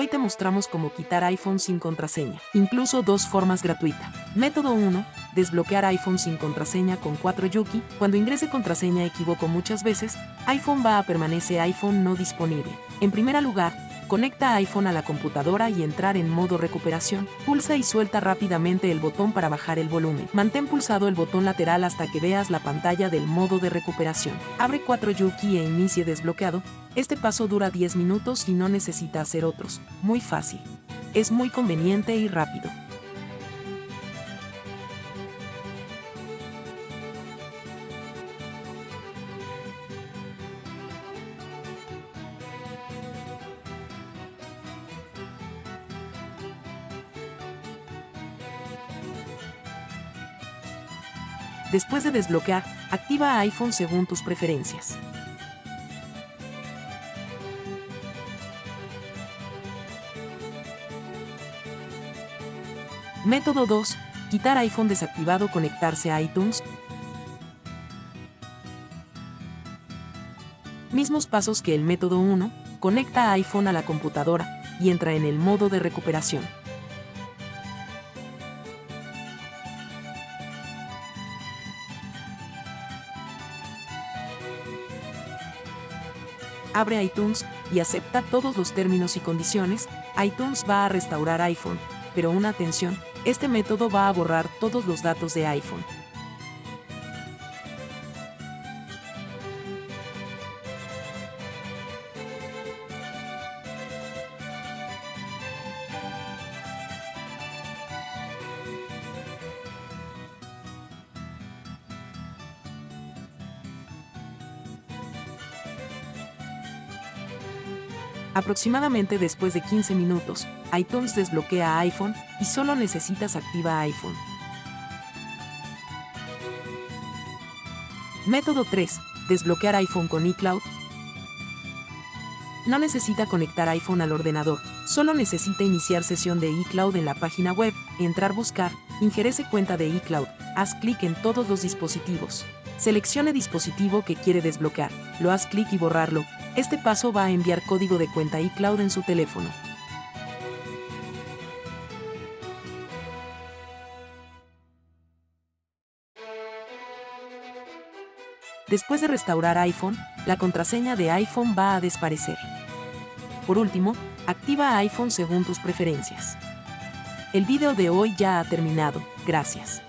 Hoy te mostramos cómo quitar iPhone sin contraseña, incluso dos formas gratuita. Método 1. Desbloquear iPhone sin contraseña con 4 Yuki. Cuando ingrese contraseña equivoco muchas veces, iPhone va a permanece iPhone no disponible. En primer lugar, Conecta iPhone a la computadora y entrar en modo recuperación. Pulsa y suelta rápidamente el botón para bajar el volumen. Mantén pulsado el botón lateral hasta que veas la pantalla del modo de recuperación. Abre 4 Yuki e inicie desbloqueado. Este paso dura 10 minutos y no necesita hacer otros. Muy fácil. Es muy conveniente y rápido. Después de desbloquear, activa iPhone según tus preferencias. Método 2. Quitar iPhone desactivado conectarse a iTunes. Mismos pasos que el método 1, conecta iPhone a la computadora y entra en el modo de recuperación. Abre iTunes y acepta todos los términos y condiciones, iTunes va a restaurar iPhone, pero una atención, este método va a borrar todos los datos de iPhone. Aproximadamente después de 15 minutos, iTunes desbloquea iPhone y solo necesitas activa iPhone. Método 3. Desbloquear iPhone con iCloud. No necesita conectar iPhone al ordenador, solo necesita iniciar sesión de iCloud en la página web, entrar buscar, ingerese cuenta de iCloud, haz clic en todos los dispositivos. Seleccione dispositivo que quiere desbloquear, lo haz clic y borrarlo, este paso va a enviar código de cuenta iCloud en su teléfono. Después de restaurar iPhone, la contraseña de iPhone va a desaparecer. Por último, activa iPhone según tus preferencias. El video de hoy ya ha terminado, gracias.